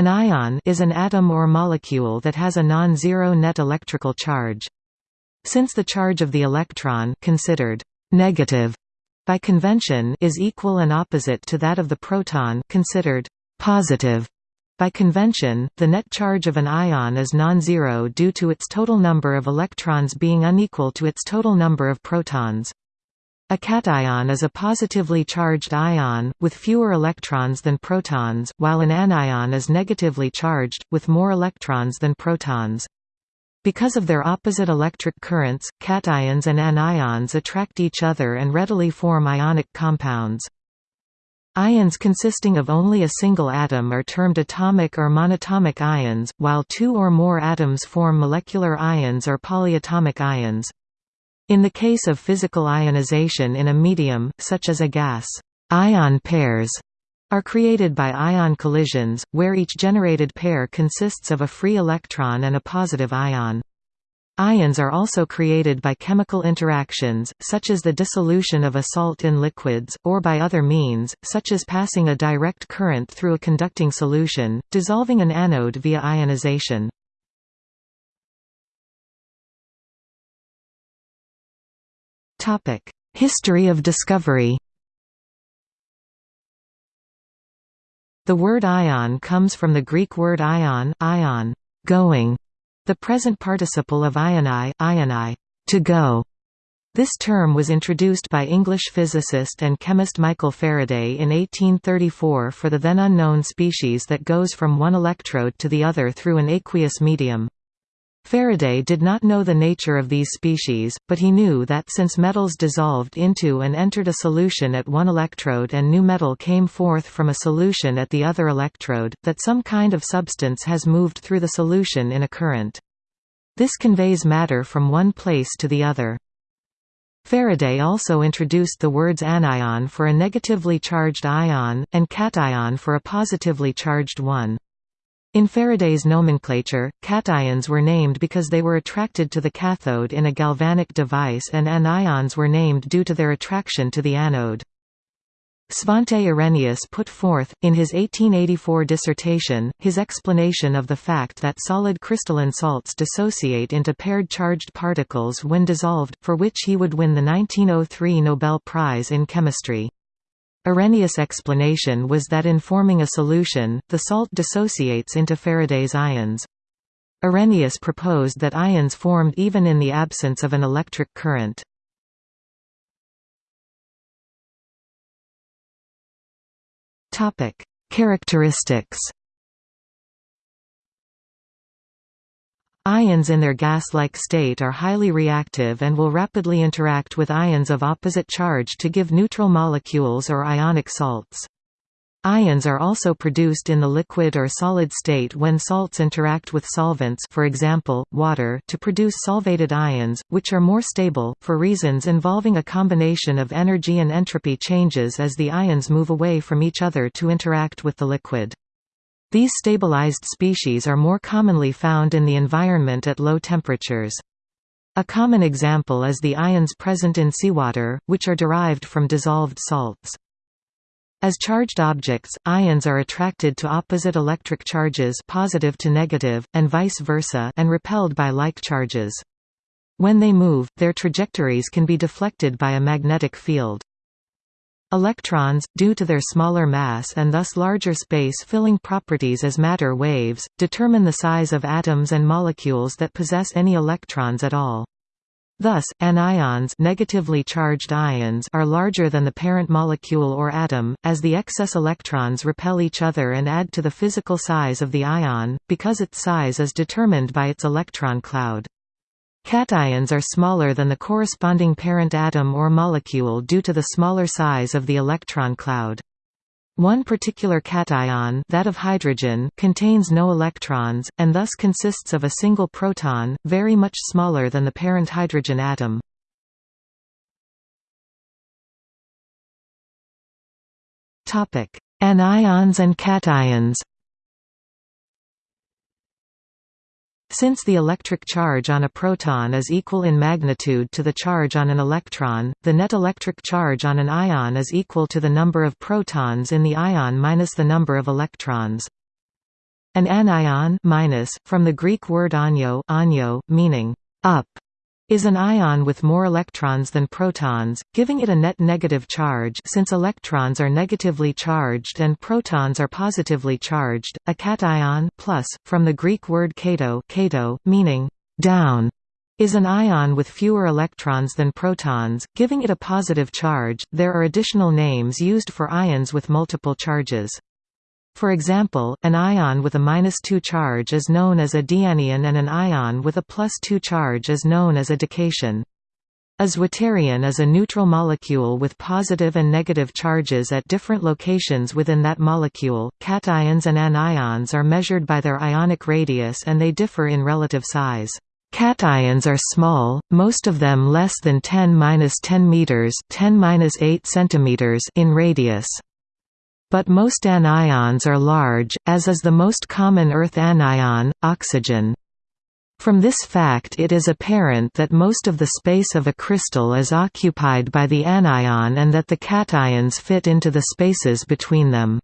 An ion is an atom or molecule that has a non-zero net electrical charge. Since the charge of the electron considered negative by convention is equal and opposite to that of the proton considered positive by convention, the net charge of an ion is non-zero due to its total number of electrons being unequal to its total number of protons. A cation is a positively charged ion, with fewer electrons than protons, while an anion is negatively charged, with more electrons than protons. Because of their opposite electric currents, cations and anions attract each other and readily form ionic compounds. Ions consisting of only a single atom are termed atomic or monatomic ions, while two or more atoms form molecular ions or polyatomic ions. In the case of physical ionization in a medium, such as a gas, ion pairs are created by ion collisions, where each generated pair consists of a free electron and a positive ion. Ions are also created by chemical interactions, such as the dissolution of a salt in liquids, or by other means, such as passing a direct current through a conducting solution, dissolving an anode via ionization. History of discovery The word ion comes from the Greek word ion, ion going", the present participle of ioni, ioni to go". This term was introduced by English physicist and chemist Michael Faraday in 1834 for the then unknown species that goes from one electrode to the other through an aqueous medium. Faraday did not know the nature of these species, but he knew that since metals dissolved into and entered a solution at one electrode and new metal came forth from a solution at the other electrode, that some kind of substance has moved through the solution in a current. This conveys matter from one place to the other. Faraday also introduced the words anion for a negatively charged ion, and cation for a positively charged one. In Faraday's nomenclature, cations were named because they were attracted to the cathode in a galvanic device and anions were named due to their attraction to the anode. Svante Arrhenius put forth, in his 1884 dissertation, his explanation of the fact that solid crystalline salts dissociate into paired charged particles when dissolved, for which he would win the 1903 Nobel Prize in Chemistry. Arrhenius' explanation was that in forming a solution, the salt dissociates into Faraday's ions. Arrhenius proposed that ions formed even in the absence of an electric current. Characteristics Ions in their gas-like state are highly reactive and will rapidly interact with ions of opposite charge to give neutral molecules or ionic salts. Ions are also produced in the liquid or solid state when salts interact with solvents for example, water to produce solvated ions, which are more stable, for reasons involving a combination of energy and entropy changes as the ions move away from each other to interact with the liquid. These stabilized species are more commonly found in the environment at low temperatures. A common example is the ions present in seawater, which are derived from dissolved salts. As charged objects, ions are attracted to opposite electric charges positive to negative, and vice versa and repelled by like charges. When they move, their trajectories can be deflected by a magnetic field. Electrons, due to their smaller mass and thus larger space-filling properties as matter waves, determine the size of atoms and molecules that possess any electrons at all. Thus, anions negatively charged ions are larger than the parent molecule or atom, as the excess electrons repel each other and add to the physical size of the ion, because its size is determined by its electron cloud. Cations are smaller than the corresponding parent atom or molecule due to the smaller size of the electron cloud. One particular cation that of hydrogen contains no electrons, and thus consists of a single proton, very much smaller than the parent hydrogen atom. Anions and cations Since the electric charge on a proton is equal in magnitude to the charge on an electron, the net electric charge on an ion is equal to the number of protons in the ion minus the number of electrons. An anion minus, from the Greek word anio, anio meaning up, is an ion with more electrons than protons, giving it a net negative charge since electrons are negatively charged and protons are positively charged. A cation plus, from the Greek word kato, kato meaning down, is an ion with fewer electrons than protons, giving it a positive charge. There are additional names used for ions with multiple charges. For example, an ion with a minus 2 charge is known as a dianion and an ion with a plus 2 charge is known as a dication. A zwitterion is a neutral molecule with positive and negative charges at different locations within that molecule. Cations and anions are measured by their ionic radius and they differ in relative size. Cations are small, most of them less than 10-10 meters, 10-8 centimeters in radius. But most anions are large, as is the most common earth anion, oxygen. From this fact it is apparent that most of the space of a crystal is occupied by the anion and that the cations fit into the spaces between them.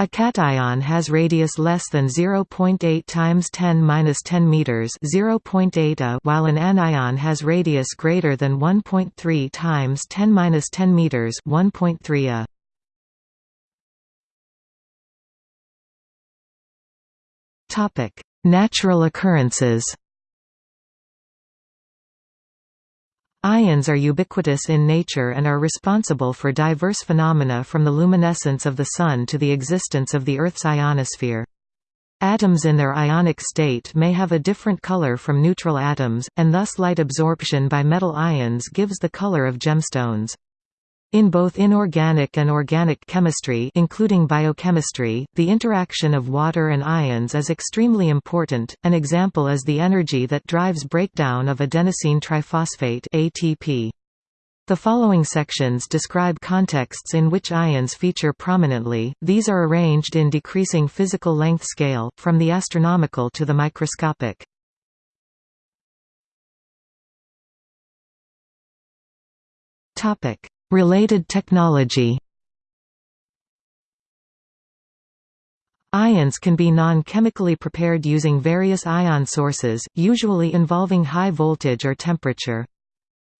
A cation has radius less than 0.8 times 10^-10 meters, 0.8 a, while an anion has radius greater than 1.3 times 10^-10 meters, 1.3 a. Topic: Natural occurrences. Ions are ubiquitous in nature and are responsible for diverse phenomena from the luminescence of the Sun to the existence of the Earth's ionosphere. Atoms in their ionic state may have a different color from neutral atoms, and thus light absorption by metal ions gives the color of gemstones. In both inorganic and organic chemistry including biochemistry, the interaction of water and ions is extremely important, an example is the energy that drives breakdown of adenosine triphosphate ATP. The following sections describe contexts in which ions feature prominently, these are arranged in decreasing physical length scale, from the astronomical to the microscopic. Topic Related technology Ions can be non-chemically prepared using various ion sources, usually involving high voltage or temperature.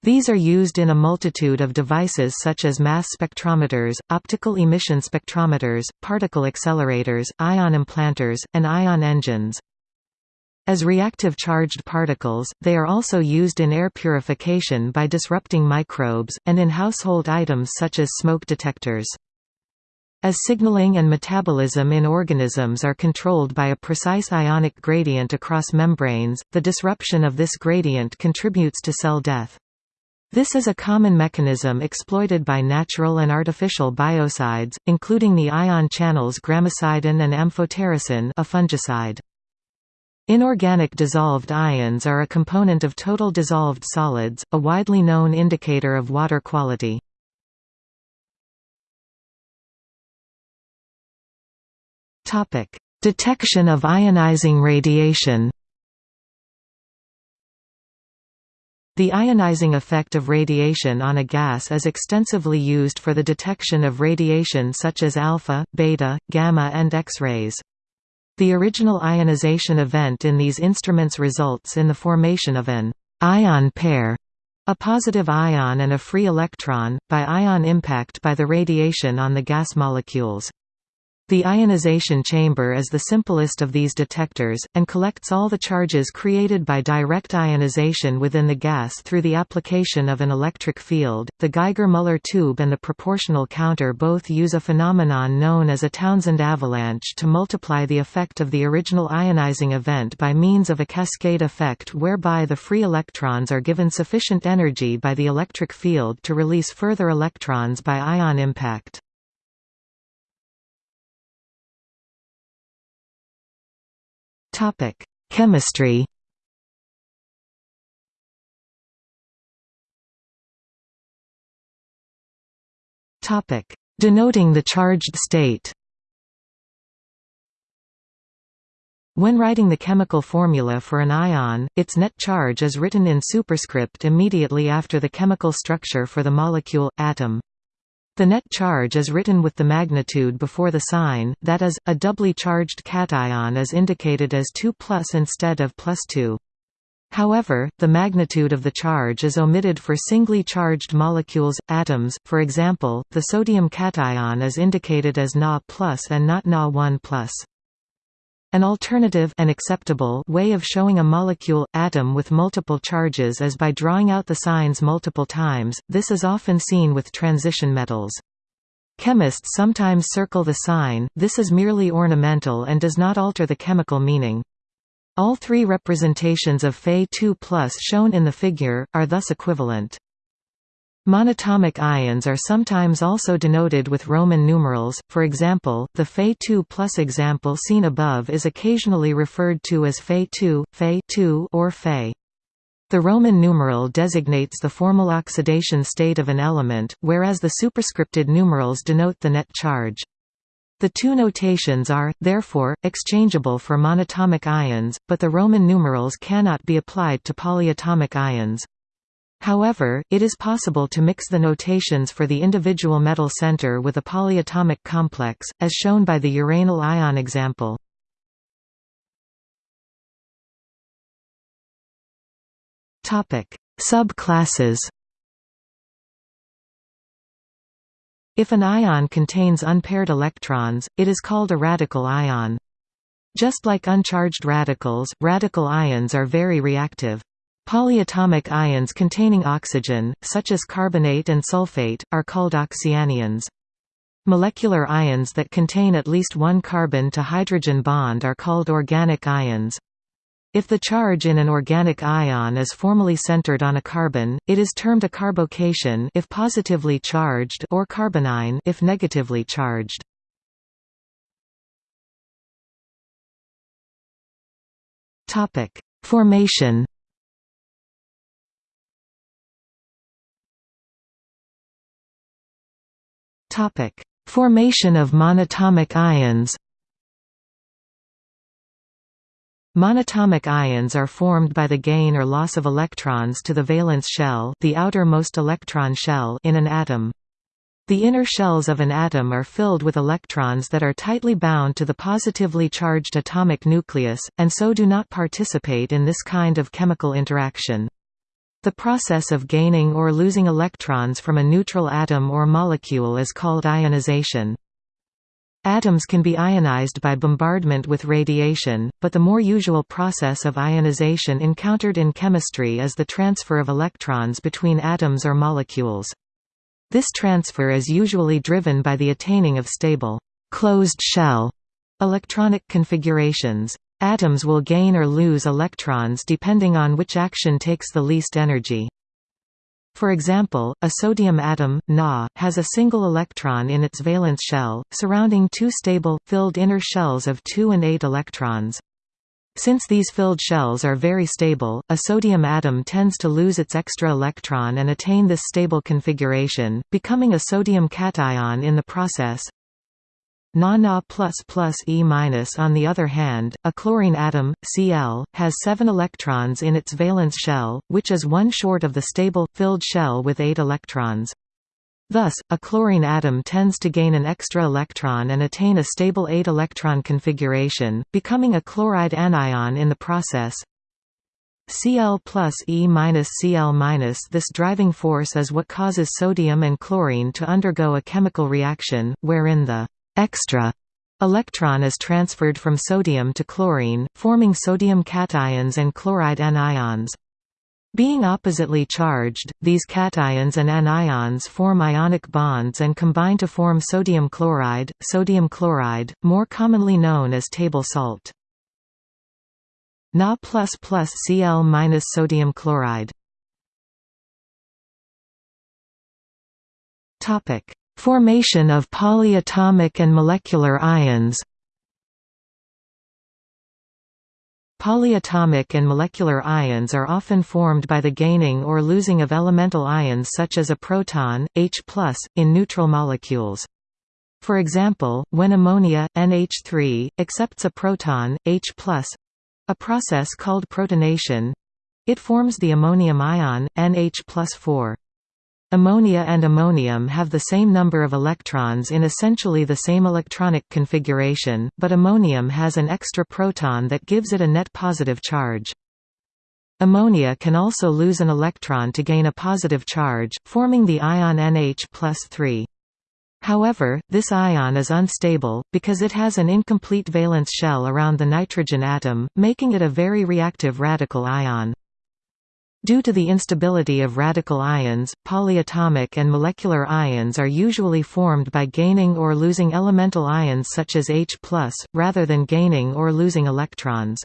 These are used in a multitude of devices such as mass spectrometers, optical emission spectrometers, particle accelerators, ion implanters, and ion engines. As reactive charged particles, they are also used in air purification by disrupting microbes, and in household items such as smoke detectors. As signaling and metabolism in organisms are controlled by a precise ionic gradient across membranes, the disruption of this gradient contributes to cell death. This is a common mechanism exploited by natural and artificial biocides, including the ion channels gramicidin and amphotericin a fungicide. Inorganic dissolved ions are a component of total dissolved solids, a widely known indicator of water quality. Detection of ionizing radiation The ionizing effect of radiation on a gas is extensively used for the detection of radiation such as alpha, beta, gamma and X-rays. The original ionization event in these instruments results in the formation of an ion pair, a positive ion and a free electron, by ion impact by the radiation on the gas molecules. The ionization chamber is the simplest of these detectors, and collects all the charges created by direct ionization within the gas through the application of an electric field. The Geiger-Müller tube and the proportional counter both use a phenomenon known as a Townsend avalanche to multiply the effect of the original ionizing event by means of a cascade effect whereby the free electrons are given sufficient energy by the electric field to release further electrons by ion impact. Topic: Chemistry. Topic: Denoting the charged state. When writing the chemical formula for an ion, its net charge is written in superscript immediately after the chemical structure for the molecule, atom. The net charge is written with the magnitude before the sign, that is, a doubly charged cation is indicated as 2 plus instead of plus 2. However, the magnitude of the charge is omitted for singly charged molecules, atoms, for example, the sodium cation is indicated as Na plus and not Na1 plus. An alternative and acceptable way of showing a molecule, atom with multiple charges is by drawing out the signs multiple times, this is often seen with transition metals. Chemists sometimes circle the sign, this is merely ornamental and does not alter the chemical meaning. All three representations of Fe2 shown in the figure, are thus equivalent. Monatomic ions are sometimes also denoted with Roman numerals, for example, the Fe2 example seen above is occasionally referred to as Fe2, Fe2 or Fe. The Roman numeral designates the formal oxidation state of an element, whereas the superscripted numerals denote the net charge. The two notations are, therefore, exchangeable for monatomic ions, but the Roman numerals cannot be applied to polyatomic ions. However, it is possible to mix the notations for the individual metal center with a polyatomic complex, as shown by the uranyl ion example. Subclasses If an ion contains unpaired electrons, it is called a radical ion. Just like uncharged radicals, radical ions are very reactive. Polyatomic ions containing oxygen, such as carbonate and sulfate, are called oxyanions. Molecular ions that contain at least one carbon to hydrogen bond are called organic ions. If the charge in an organic ion is formally centered on a carbon, it is termed a carbocation if positively charged or carbanion if negatively charged. Topic: Formation Topic: Formation of monatomic ions. Monatomic ions are formed by the gain or loss of electrons to the valence shell, the outermost electron shell in an atom. The inner shells of an atom are filled with electrons that are tightly bound to the positively charged atomic nucleus, and so do not participate in this kind of chemical interaction. The process of gaining or losing electrons from a neutral atom or molecule is called ionization. Atoms can be ionized by bombardment with radiation, but the more usual process of ionization encountered in chemistry is the transfer of electrons between atoms or molecules. This transfer is usually driven by the attaining of stable, closed shell electronic configurations. Atoms will gain or lose electrons depending on which action takes the least energy. For example, a sodium atom, Na, has a single electron in its valence shell, surrounding two stable, filled inner shells of 2 and 8 electrons. Since these filled shells are very stable, a sodium atom tends to lose its extra electron and attain this stable configuration, becoming a sodium cation in the process. Na plus E on the other hand, a chlorine atom, Cl, has seven electrons in its valence shell, which is one short of the stable, filled shell with eight electrons. Thus, a chlorine atom tends to gain an extra electron and attain a stable 8-electron configuration, becoming a chloride anion in the process. Cl plus E minus Cl minus This driving force is what causes sodium and chlorine to undergo a chemical reaction, wherein the extra electron is transferred from sodium to chlorine, forming sodium cations and chloride anions. Being oppositely charged, these cations and anions form ionic bonds and combine to form sodium chloride, sodium chloride, more commonly known as table salt. Na plus Cl minus sodium chloride. Topic: Formation of polyatomic and molecular ions Polyatomic and molecular ions are often formed by the gaining or losing of elemental ions such as a proton, H+, in neutral molecules. For example, when ammonia, NH3, accepts a proton, H+, a process called protonation, it forms the ammonium ion, NH 4. Ammonia and ammonium have the same number of electrons in essentially the same electronic configuration, but ammonium has an extra proton that gives it a net positive charge. Ammonia can also lose an electron to gain a positive charge, forming the ion NH 3. However, this ion is unstable, because it has an incomplete valence shell around the nitrogen atom, making it a very reactive radical ion. Due to the instability of radical ions, polyatomic and molecular ions are usually formed by gaining or losing elemental ions such as H+, rather than gaining or losing electrons.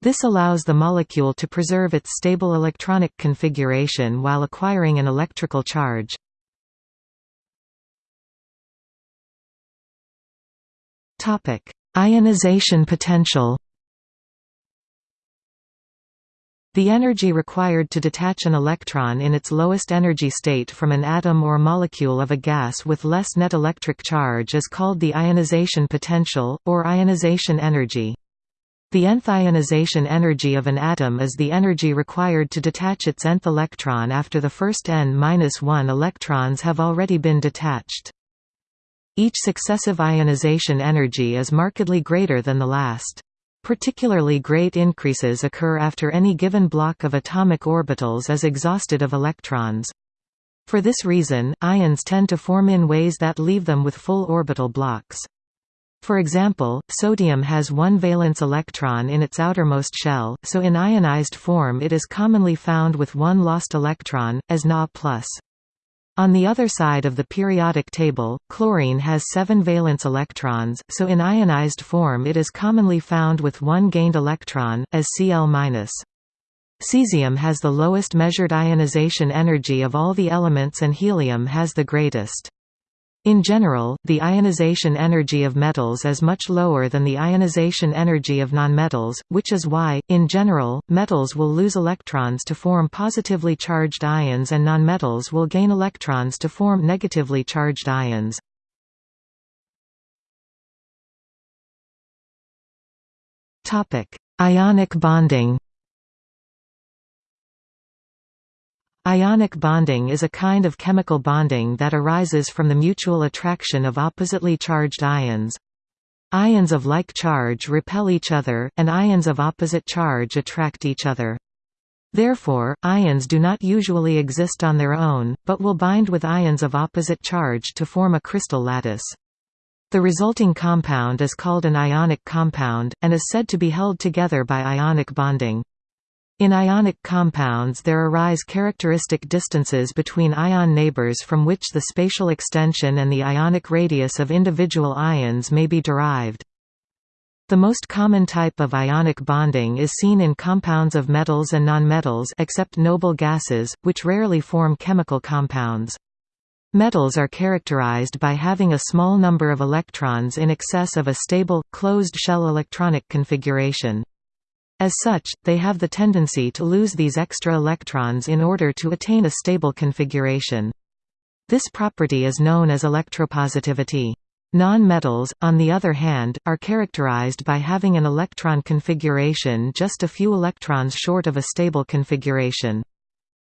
This allows the molecule to preserve its stable electronic configuration while acquiring an electrical charge. Ionization potential The energy required to detach an electron in its lowest energy state from an atom or molecule of a gas with less net electric charge is called the ionization potential, or ionization energy. The nth ionization energy of an atom is the energy required to detach its nth electron after the first n-1 electrons have already been detached. Each successive ionization energy is markedly greater than the last. Particularly great increases occur after any given block of atomic orbitals is exhausted of electrons. For this reason, ions tend to form in ways that leave them with full orbital blocks. For example, sodium has one valence electron in its outermost shell, so in ionized form it is commonly found with one lost electron, as Na+. On the other side of the periodic table, chlorine has seven valence electrons, so in ionized form it is commonly found with one gained electron, as Cl-. Cesium has the lowest measured ionization energy of all the elements and helium has the greatest. In general, the ionization energy of metals is much lower than the ionization energy of nonmetals, which is why, in general, metals will lose electrons to form positively charged ions and nonmetals will gain electrons to form negatively charged ions. Ionic bonding Ionic bonding is a kind of chemical bonding that arises from the mutual attraction of oppositely charged ions. Ions of like charge repel each other, and ions of opposite charge attract each other. Therefore, ions do not usually exist on their own, but will bind with ions of opposite charge to form a crystal lattice. The resulting compound is called an ionic compound, and is said to be held together by ionic bonding. In ionic compounds there arise characteristic distances between ion neighbors from which the spatial extension and the ionic radius of individual ions may be derived. The most common type of ionic bonding is seen in compounds of metals and nonmetals except noble gases, which rarely form chemical compounds. Metals are characterized by having a small number of electrons in excess of a stable, closed-shell electronic configuration. As such, they have the tendency to lose these extra electrons in order to attain a stable configuration. This property is known as electropositivity. Non-metals, on the other hand, are characterized by having an electron configuration just a few electrons short of a stable configuration.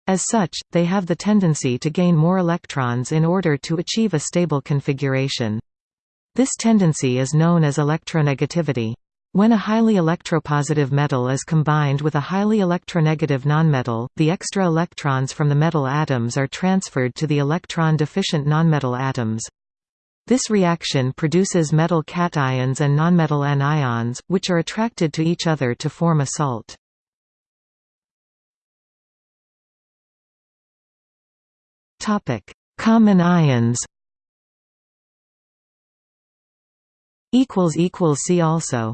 As such, they have the tendency to gain more electrons in order to achieve a stable configuration. This tendency is known as electronegativity. When a highly electropositive metal is combined with a highly electronegative nonmetal, the extra electrons from the metal atoms are transferred to the electron-deficient nonmetal atoms. This reaction produces metal cations and nonmetal anions, which are attracted to each other to form a salt. Common ions See also